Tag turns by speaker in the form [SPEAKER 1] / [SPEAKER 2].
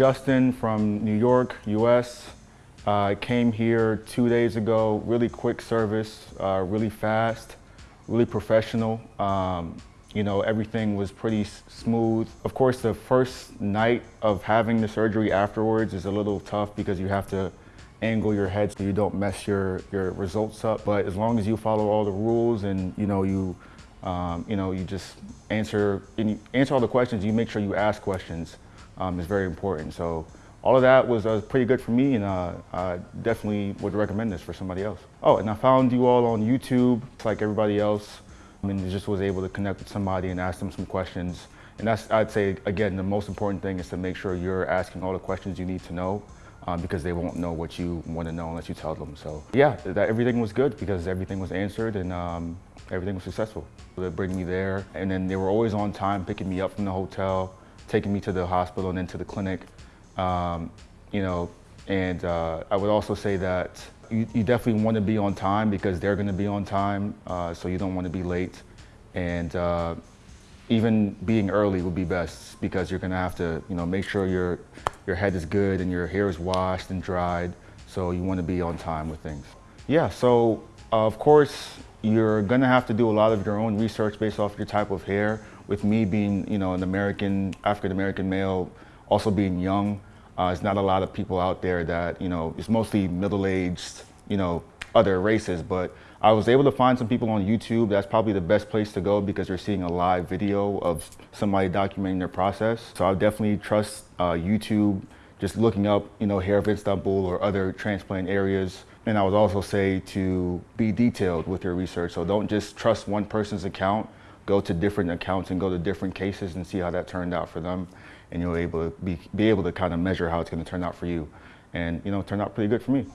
[SPEAKER 1] Justin from New York, US. Uh, came here two days ago, really quick service, uh, really fast, really professional. Um, you know, everything was pretty smooth. Of course, the first night of having the surgery afterwards is a little tough because you have to angle your head so you don't mess your, your results up. But as long as you follow all the rules and, you know, you, um, you know, you just answer, you answer all the questions, you make sure you ask questions um, is very important. So all of that was uh, pretty good for me and uh, I definitely would recommend this for somebody else. Oh, and I found you all on YouTube, like everybody else. I mean, just was able to connect with somebody and ask them some questions. And that's, I'd say, again, the most important thing is to make sure you're asking all the questions you need to know um, because they won't know what you want to know unless you tell them. So yeah, that everything was good because everything was answered and um, everything was successful. They bring me there and then they were always on time picking me up from the hotel, taking me to the hospital and then to the clinic. Um, you know, and uh, I would also say that you, you, definitely want to be on time because they're going to be on time, uh, so you don't want to be late. And uh, even being early would be best because you're going to have to, you know, make sure your your head is good and your hair is washed and dried. So you want to be on time with things. Yeah. So of course you're going to have to do a lot of your own research based off your type of hair. With me being, you know, an American, African American male, also being young, uh, there's not a lot of people out there that, you know, it's mostly middle-aged, you know, other races, but I was able to find some people on YouTube. That's probably the best place to go because you're seeing a live video of somebody documenting their process. So I definitely trust uh, YouTube, just looking up, you know, Hair of Istanbul or other transplant areas. And I would also say to be detailed with your research. So don't just trust one person's account. Go to different accounts and go to different cases and see how that turned out for them. And you'll able to be, be able to kind of measure how it's going to turn out for you. And, you know, turned out pretty good for me.